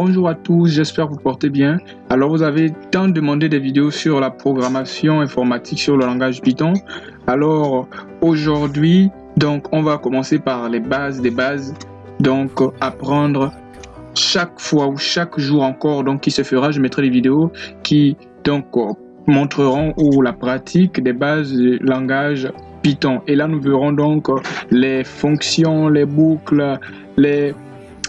bonjour à tous, j'espère que vous portez bien. Alors vous avez tant demandé des vidéos sur la programmation informatique sur le langage Python. Alors aujourd'hui, donc on va commencer par les bases des bases. Donc apprendre chaque fois ou chaque jour encore donc qui se fera, je mettrai des vidéos qui donc montreront ou la pratique des bases du langage Python. Et là nous verrons donc les fonctions, les boucles, les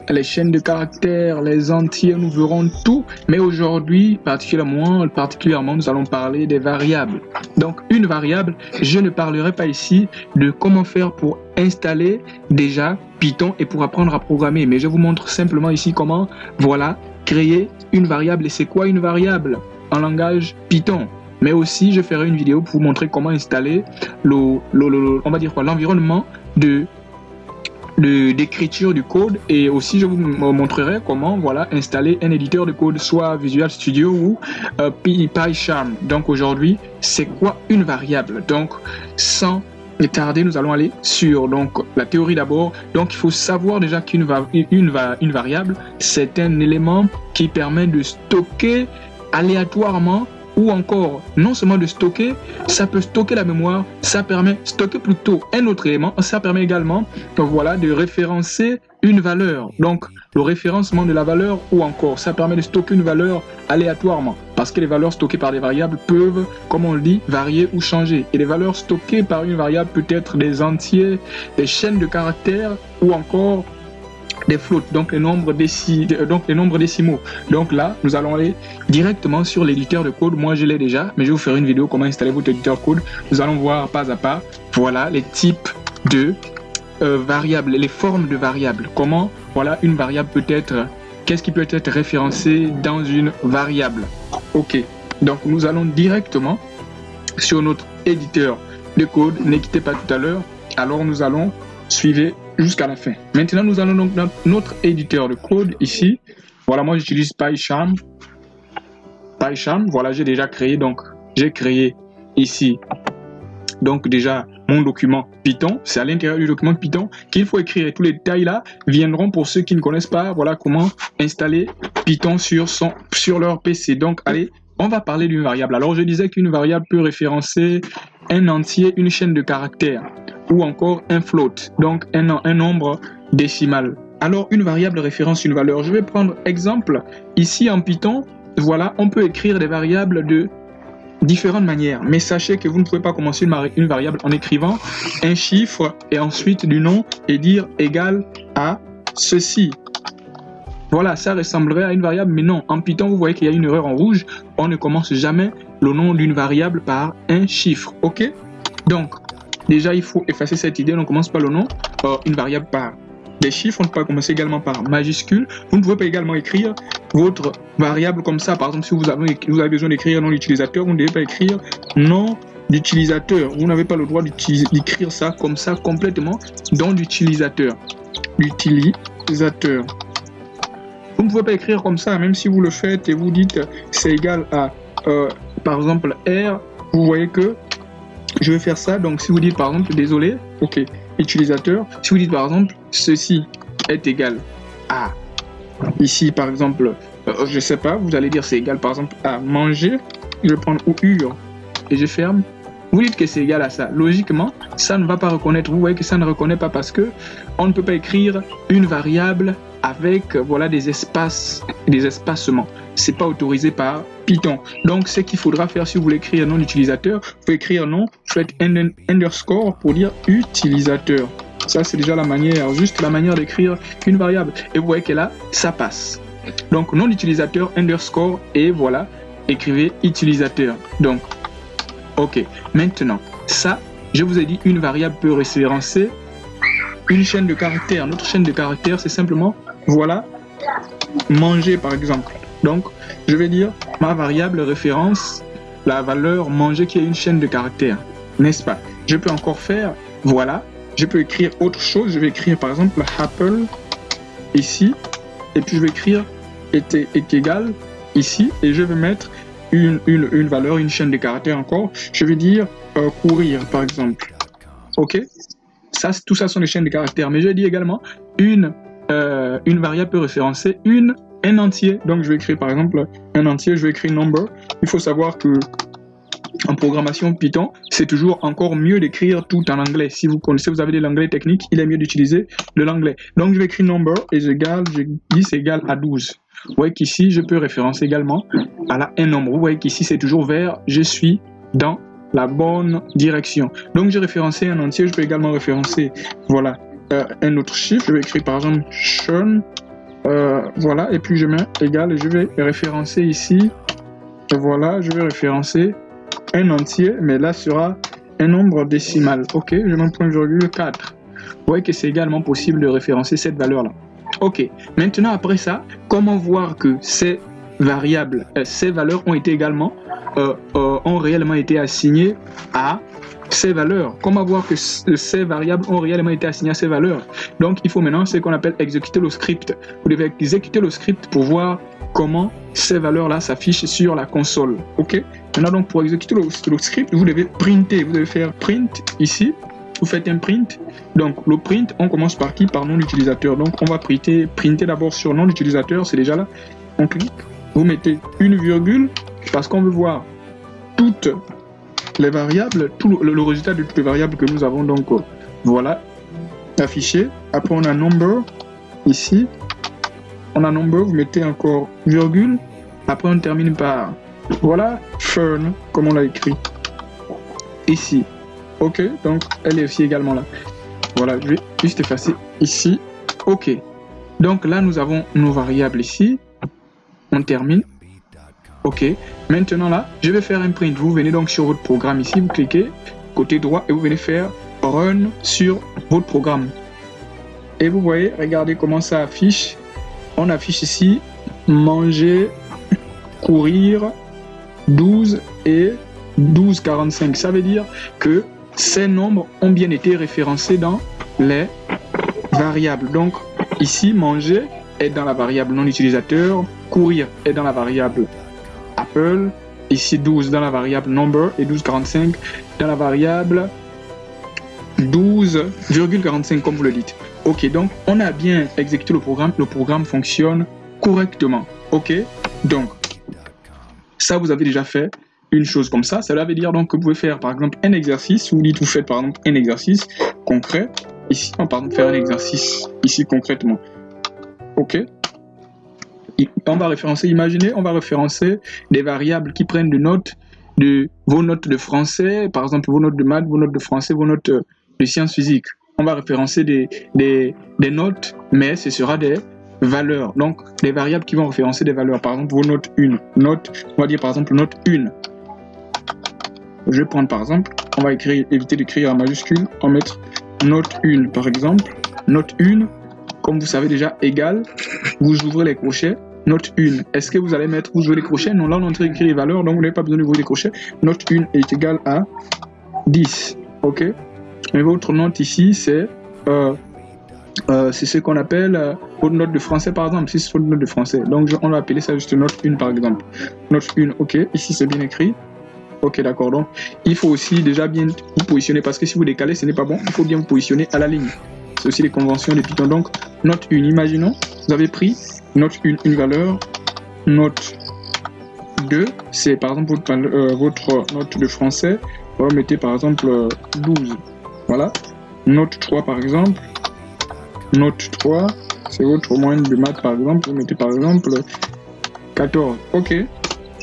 les chaînes de caractères, les entiers, nous verrons tout. Mais aujourd'hui, particulièrement, particulièrement, nous allons parler des variables. Donc, une variable, je ne parlerai pas ici de comment faire pour installer déjà Python et pour apprendre à programmer. Mais je vous montre simplement ici comment, voilà, créer une variable. Et c'est quoi une variable en langage Python? Mais aussi je ferai une vidéo pour vous montrer comment installer le, va dire quoi l'environnement de d'écriture du code et aussi je vous montrerai comment voilà installer un éditeur de code soit Visual Studio ou euh, PyCharm. Donc aujourd'hui, c'est quoi une variable? Donc sans tarder, nous allons aller sur donc la théorie d'abord. Donc il faut savoir déjà qu'une une, une variable, c'est un élément qui permet de stocker aléatoirement ou encore non seulement de stocker, ça peut stocker la mémoire, ça permet stocker plutôt un autre élément, ça permet également voilà, de référencer une valeur. Donc le référencement de la valeur ou encore ça permet de stocker une valeur aléatoirement parce que les valeurs stockées par des variables peuvent, comme on le dit, varier ou changer. Et les valeurs stockées par une variable peut être des entiers, des chaînes de caractères ou encore des flottes, donc les nombres, donc les nombres décimaux. Donc là, nous allons aller directement sur l'éditeur de code. Moi, je l'ai déjà, mais je vais vous faire une vidéo comment installer votre éditeur code. Nous allons voir pas à pas, voilà, les types de euh, variables, les formes de variables. Comment, voilà, une variable peut être, qu'est-ce qui peut être référencé dans une variable. Ok, donc nous allons directement sur notre éditeur de code. Ne pas tout à l'heure. Alors nous allons suivre jusqu'à la fin. Maintenant, nous allons donc dans notre éditeur de code ici. Voilà, moi j'utilise PyCharm. PyCharm, voilà, j'ai déjà créé, donc j'ai créé ici, donc déjà mon document Python. C'est à l'intérieur du document Python qu'il faut écrire. tous les détails là viendront pour ceux qui ne connaissent pas, voilà comment installer Python sur, son, sur leur PC. Donc, allez, on va parler d'une variable. Alors, je disais qu'une variable peut référencer un entier, une chaîne de caractères ou encore un float, donc un, un nombre décimal. Alors une variable référence une valeur. Je vais prendre exemple. Ici en Python, voilà, on peut écrire des variables de différentes manières. Mais sachez que vous ne pouvez pas commencer une, variable en écrivant un chiffre et ensuite du nom et dire égal à ceci. Voilà, ça ressemblerait à une variable, mais non. En Python, vous voyez qu'il y a une erreur en rouge. On ne commence jamais le nom d'une variable par un chiffre. OK? Donc, Déjà, il faut effacer cette idée. On commence par le nom, une variable par des chiffres. On peut commencer également par majuscule. Vous ne pouvez pas également écrire votre variable comme ça. Par exemple, si vous avez, besoin d'écrire nom d'utilisateur, vous ne devez pas écrire nom d'utilisateur. Vous n'avez pas le droit d'écrire ça comme ça complètement. D'utilisateur. L'utilisateur. Vous ne pouvez pas écrire comme ça, même si vous le faites et vous dites c'est égal à, euh, par exemple, R, vous voyez que je vais faire ça. Donc, si vous dites par exemple, désolé, ok, utilisateur, si vous dites par exemple, ceci est égal à, ici par exemple, euh, je sais pas, vous allez dire c'est égal par exemple à manger, je vais prendre ou et je ferme. Vous dites que c'est égal à ça. Logiquement, ça ne va pas reconnaître. Vous voyez que ça ne reconnaît pas parce que on ne peut pas écrire une variable avec voilà des espaces, des espacements. C'est pas autorisé par Python. Donc, ce qu'il faudra faire si vous voulez écrire nom d'utilisateur, vous pouvez écrire nom, faites un underscore pour dire utilisateur. Ça, c'est déjà la manière, juste la manière d'écrire une variable. Et vous voyez que là, ça passe. Donc, nom d'utilisateur, underscore, et voilà, écrivez utilisateur. Donc, ok. Maintenant, ça, je vous ai dit, une variable peut référencer une chaîne de caractères. Notre chaîne de caractères, c'est simplement, voilà, manger par exemple. Donc, je vais dire ma variable référence, la valeur manger qui est une chaîne de caractères, n'est-ce pas? Je peux encore faire, voilà, je peux écrire autre chose. Je vais écrire par exemple apple ici, et puis je vais écrire est, est égal ici, et je vais mettre une, valeur, une chaîne de caractères encore. Je vais dire euh, courir par exemple. Ok? Ça, Tout ça sont des chaînes de caractères. Mais je dis également une, euh, une variable peut référencer une un entier. Donc, je vais écrire par exemple un entier, je vais écrire number. Il faut savoir que en programmation Python, c'est toujours encore mieux d'écrire tout en anglais. Si vous connaissez, vous avez de l'anglais technique, il est mieux d'utiliser de l'anglais. Donc, je vais écrire number et je dis c'est égal à 12. Vous voyez qu'ici, je peux référencer également à la un nombre. Vous voyez qu'ici, c'est toujours vers je suis dans la bonne direction. Donc, j'ai référencé un entier. Je peux également référencer, voilà, euh, un autre chiffre. Je vais écrire par exemple Sean. Euh, voilà, et puis je mets égal et je vais référencer ici. Voilà, je vais référencer un entier, mais là sera un nombre décimal. Ok, je mets point virgule 4. Vous voyez que c'est également possible de référencer cette valeur-là. Ok, maintenant après ça, comment voir que ces variables, euh, ces valeurs ont été également, euh, ont réellement été assignées à ces valeurs. Comment voir que ces variables ont réellement été assignées à ces valeurs Donc il faut maintenant ce qu'on appelle exécuter le script. Vous devez exécuter le script pour voir comment ces valeurs-là s'affichent sur la console. Ok? Maintenant, donc, pour exécuter le, script, vous devez printer. Vous devez faire print ici. Vous faites un print. Donc, le print, on commence par qui? Par nom d'utilisateur. Donc, on va printer, printer d'abord sur nom d'utilisateur. C'est déjà là. On clique. Vous mettez une virgule parce qu'on veut voir toutes les variables, tout le, résultat de toutes les variables que nous avons. Donc, euh, voilà, affiché. Après, on a number ici. On a number, vous mettez encore virgule. Après, on termine par voilà Fern, comme on l'a écrit. Ici. Ok, donc elle est aussi également là. Voilà, je vais juste effacer ici. Ok. Donc là, nous avons nos variables ici. On termine. Ok. Maintenant là, je vais faire un print. Vous venez donc sur votre programme ici, vous cliquez côté droit et vous venez faire Run sur votre programme. Et vous voyez, regardez comment ça affiche. On affiche ici manger, courir, 12 et 12,45. Ça veut dire que ces nombres ont bien été référencés dans les variables. Donc ici, manger est dans la variable non utilisateur, courir est dans la variable Apple, ici 12 dans la variable number et 12,45 dans la variable 12,45 comme vous le dites. Ok, donc on a bien exécuté le programme, le programme fonctionne correctement. Ok, donc ça, vous avez déjà fait une chose comme ça. Cela veut dire donc que vous pouvez faire par exemple un exercice. Vous dites, vous faites par exemple un exercice concret. Ici, on va faire un exercice ici concrètement. Ok on va référencer, imaginez, on va référencer des variables qui prennent des notes de vos notes de français, par exemple vos notes de maths, vos notes de français, vos notes de sciences physiques. On va référencer des, notes, mais ce sera des valeurs. Donc, des variables qui vont référencer des valeurs. Par exemple, vos notes 1. Note, on va dire par exemple note 1. Je vais prendre par exemple, on va éviter d'écrire en majuscule, on va mettre note 1 par exemple. Note 1, comme vous savez déjà, égal, vous ouvrez les crochets, note 1. Est-ce que vous allez mettre, vous ouvrez les crochets? Non, là on train d'écrire les valeurs, donc vous n'avez pas besoin d'ouvrir les crochets. Note 1 est égal à 10. Ok? Mais votre note ici, c'est euh, euh, c'est ce qu'on appelle euh, une note de français par exemple, si c'est une note de français. Donc on va appeler ça juste note 1 par exemple. Note 1, ok, ici c'est bien écrit. Ok, d'accord. Donc il faut aussi déjà bien vous positionner parce que si vous décalez, ce n'est pas bon. Il faut bien vous positionner à la ligne. C'est aussi les conventions de Python. Donc note 1, imaginons, vous avez pris note 1, une valeur, note 2, c'est par exemple votre, euh, votre, note de français. Vous mettez par exemple 12. Voilà. Note 3 par exemple, Note 3, c'est votre moyenne de maths par exemple. Vous mettez par exemple 14. Ok.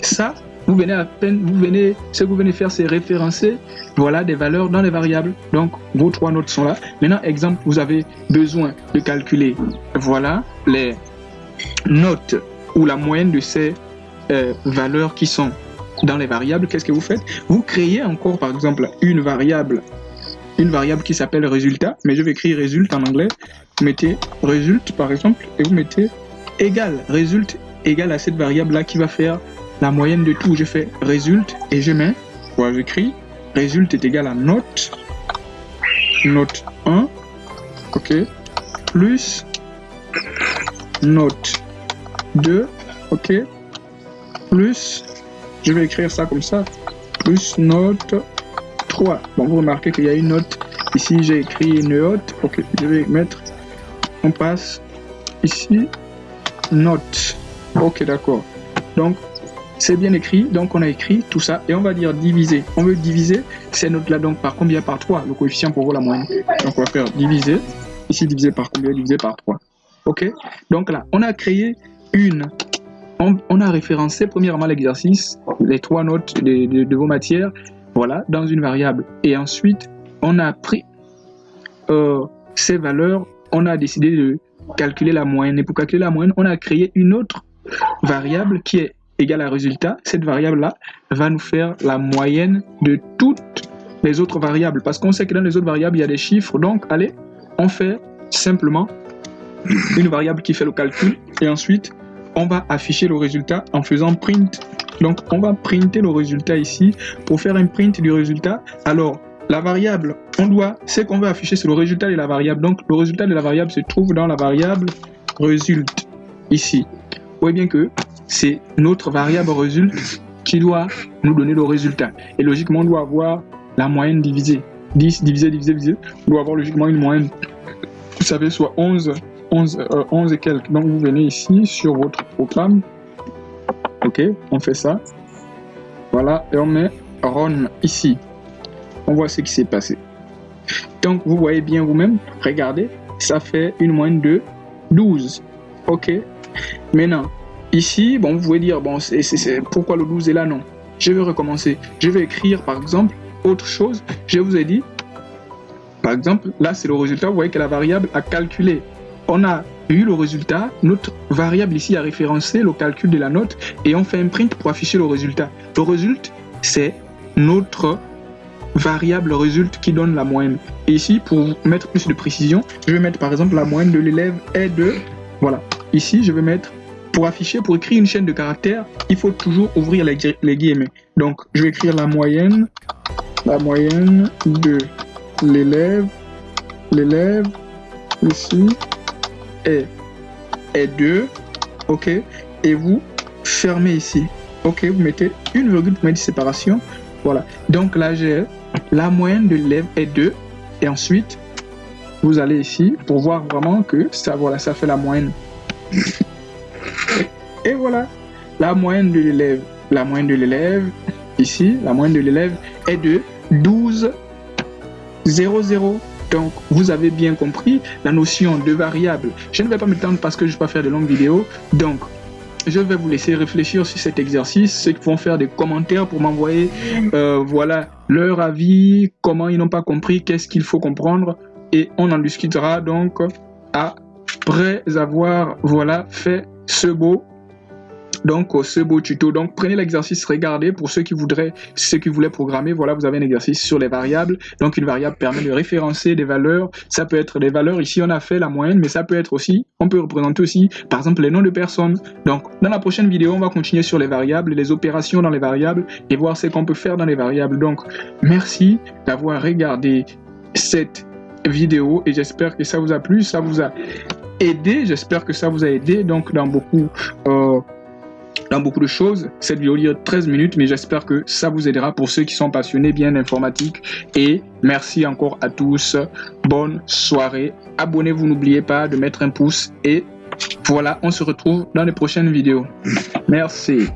Ça, vous venez à peine, vous venez, ce que vous venez faire, c'est référencer, voilà, des valeurs dans les variables. Donc, vos trois notes sont là. Maintenant, exemple, vous avez besoin de calculer, voilà, les notes ou la moyenne de ces euh, valeurs qui sont dans les variables. Qu'est-ce que vous faites? Vous créez encore, par exemple, une variable une variable qui s'appelle résultat, mais je vais écrire résultat en anglais. Mettez résulte par exemple et vous mettez égal, résulte égal à cette variable là qui va faire la moyenne de tout. Je fais résulte et je mets, voilà, j'écris résulte est égal à note, note 1, ok, plus note 2, ok, plus, je vais écrire ça comme ça, plus note Bon, vous remarquez qu'il y a une note. Ici, j'ai écrit une note. Ok, je vais mettre. On passe ici. Note. Ok, d'accord. Donc, c'est bien écrit. Donc, on a écrit tout ça et on va dire diviser. On veut diviser ces notes-là donc par combien? Par 3, le coefficient pour la moyenne. Donc, on va faire diviser. Ici, divisé par combien? Divisé par 3. Ok Donc là, on a créé une on, a référencé premièrement l'exercice, les trois notes de, vos matières, voilà, dans une variable. Et ensuite, on a pris euh, ces valeurs, on a décidé de calculer la moyenne. Et pour calculer la moyenne, on a créé une autre variable qui est égale à résultat. Cette variable-là va nous faire la moyenne de toutes les autres variables. Parce qu'on sait que dans les autres variables, il y a des chiffres. Donc, allez, on fait simplement une variable qui fait le calcul. Et ensuite, on va afficher le résultat en faisant print. Donc, on va printer le résultat ici. Pour faire un print du résultat, alors, la variable, on doit, ce qu'on veut afficher, c'est le résultat de la variable. Donc, le résultat de la variable se trouve dans la variable résulte, ici. Vous voyez bien que c'est notre variable résulte qui doit nous donner le résultat. Et logiquement, on doit avoir la moyenne divisée. 10 divisé, divisé, divisé. On doit avoir logiquement une moyenne, vous savez, soit 11 11, 11 euh, et quelques. Donc vous venez ici sur votre programme. Ok, on fait ça. Voilà, et on met run ici. On voit ce qui s'est passé. Donc vous voyez bien vous-même, regardez, ça fait une moyenne de 12. Ok, maintenant, ici, bon, vous pouvez dire, bon, c'est pourquoi le 12 est là? Non, je vais recommencer. Je vais écrire par exemple autre chose. Je vous ai dit, par exemple, là c'est le résultat, vous voyez que la variable a calculé on a eu le résultat, notre variable ici a référencé le calcul de la note et on fait un print pour afficher le résultat. Le résultat, c'est notre variable résulte qui donne la moyenne. Et ici, pour mettre plus de précision, je vais mettre par exemple la moyenne de l'élève est de... Voilà. Ici, je vais mettre, pour afficher, pour écrire une chaîne de caractères, il faut toujours ouvrir les, les guillemets. Donc, je vais écrire la moyenne, la moyenne de l'élève, l'élève, ici, est, 2, ok, et vous fermez ici, ok, vous mettez une virgule pour mettre séparation, voilà. Donc là, j'ai la moyenne de l'élève est 2, et ensuite, vous allez ici pour voir vraiment que ça, voilà, ça fait la moyenne. et, voilà, la moyenne de l'élève, la moyenne de l'élève, ici, la moyenne de l'élève est de 12, 0, 0. Donc, vous avez bien compris la notion de variable. Je ne vais pas m'étendre parce que je ne vais pas faire de longues vidéos. Donc, je vais vous laisser réfléchir sur cet exercice. Ceux qui vont faire des commentaires pour m'envoyer euh, voilà, leur avis, comment ils n'ont pas compris, qu'est-ce qu'il faut comprendre. Et on en discutera donc après avoir voilà, fait ce beau donc, ce beau tuto. Donc, prenez l'exercice, regardez pour ceux qui voudraient, ceux qui voulaient programmer. Voilà, vous avez un exercice sur les variables. Donc, une variable permet de référencer des valeurs. Ça peut être des valeurs. Ici, on a fait la moyenne, mais ça peut être aussi, on peut représenter aussi, par exemple, les noms de personnes. Donc, dans la prochaine vidéo, on va continuer sur les variables, les opérations dans les variables et voir ce qu'on peut faire dans les variables. Donc, merci d'avoir regardé cette vidéo et j'espère que ça vous a plu, ça vous a aidé. J'espère que ça vous a aidé donc dans beaucoup euh, dans beaucoup de choses. Cette vidéo dure 13 minutes, mais j'espère que ça vous aidera pour ceux qui sont passionnés bien d'informatique. Et merci encore à tous. Bonne soirée. Abonnez-vous, n'oubliez pas de mettre un pouce. Et voilà, on se retrouve dans les prochaines vidéos. Merci.